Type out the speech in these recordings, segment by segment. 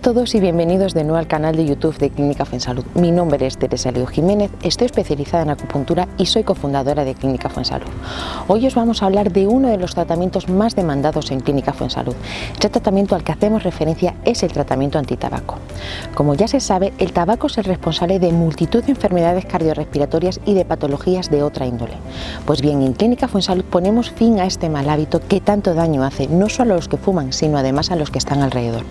todos y bienvenidos de nuevo al canal de YouTube de Clínica Fuensalud. Mi nombre es Teresa Leo Jiménez, estoy especializada en acupuntura y soy cofundadora de Clínica Fuensalud. Hoy os vamos a hablar de uno de los tratamientos más demandados en Clínica Fuensalud. Este tratamiento al que hacemos referencia es el tratamiento antitabaco. Como ya se sabe, el tabaco es el responsable de multitud de enfermedades cardiorrespiratorias y de patologías de otra índole. Pues bien, en Clínica Fuensalud ponemos fin a este mal hábito que tanto daño hace, no solo a los que fuman, sino además a los que están alrededor.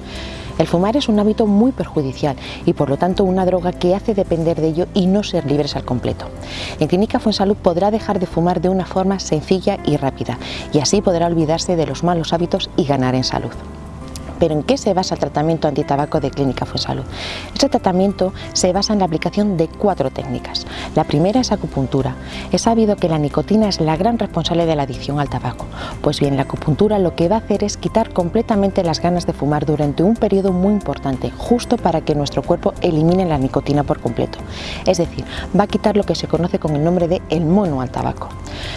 El fumar es un hábito muy perjudicial y por lo tanto una droga que hace depender de ello y no ser libres al completo. En Clínica Fuensalud podrá dejar de fumar de una forma sencilla y rápida y así podrá olvidarse de los malos hábitos y ganar en salud. Pero ¿en qué se basa el tratamiento antitabaco de Clínica Fuensalud? Este tratamiento se basa en la aplicación de cuatro técnicas. La primera es acupuntura. Es sabido que la nicotina es la gran responsable de la adicción al tabaco. Pues bien, la acupuntura lo que va a hacer es quitar completamente las ganas de fumar durante un periodo muy importante, justo para que nuestro cuerpo elimine la nicotina por completo. Es decir, va a quitar lo que se conoce con el nombre de el mono al tabaco.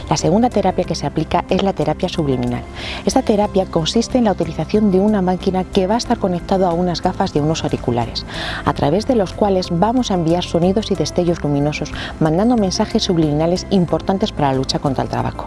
La segunda terapia que se aplica es la terapia subliminal. Esta terapia consiste en la utilización de una máquina que va a estar conectado a unas gafas y unos auriculares, a través de los cuales vamos a enviar sonidos y destellos luminosos, mandando mensajes subliminales importantes para la lucha contra el tabaco.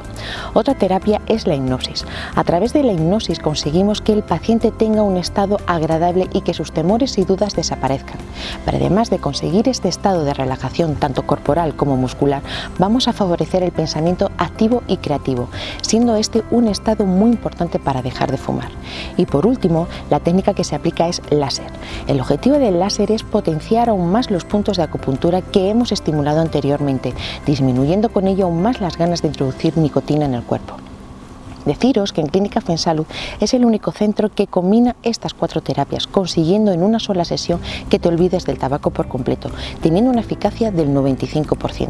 Otra terapia es la hipnosis. A través de la hipnosis conseguimos que el paciente tenga un estado agradable y que sus temores y dudas desaparezcan. Pero además de conseguir este estado de relajación tanto corporal como muscular, vamos a favorecer el pensamiento activo y creativo, siendo este un estado muy importante para dejar de fumar. Y por último, la técnica que se aplica es láser. El objetivo del láser es potenciar aún más los puntos de acupuntura que hemos estimulado anteriormente, disminuyendo con ello aún más las ganas de introducir nicotina en el cuerpo. Deciros que en Clínica Fuensalud es el único centro que combina estas cuatro terapias, consiguiendo en una sola sesión que te olvides del tabaco por completo, teniendo una eficacia del 95%.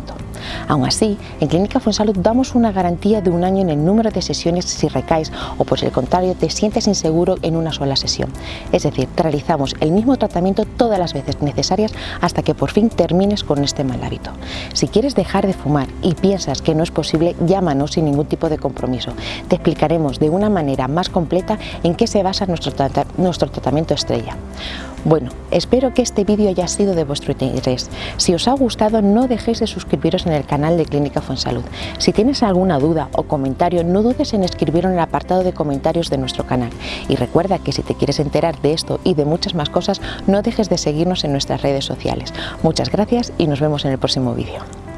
Aún así, en Clínica Fuensalud damos una garantía de un año en el número de sesiones si recaes o por el contrario te sientes inseguro en una sola sesión. Es decir, realizamos el mismo tratamiento todas las veces necesarias hasta que por fin termines con este mal hábito. Si quieres dejar de fumar y piensas que no es posible, llámanos sin ningún tipo de compromiso explicaremos de una manera más completa en qué se basa nuestro, nuestro tratamiento estrella. Bueno, espero que este vídeo haya sido de vuestro interés. Si os ha gustado, no dejéis de suscribiros en el canal de Clínica Fuensalud. Si tienes alguna duda o comentario, no dudes en escribirlo en el apartado de comentarios de nuestro canal. Y recuerda que si te quieres enterar de esto y de muchas más cosas, no dejes de seguirnos en nuestras redes sociales. Muchas gracias y nos vemos en el próximo vídeo.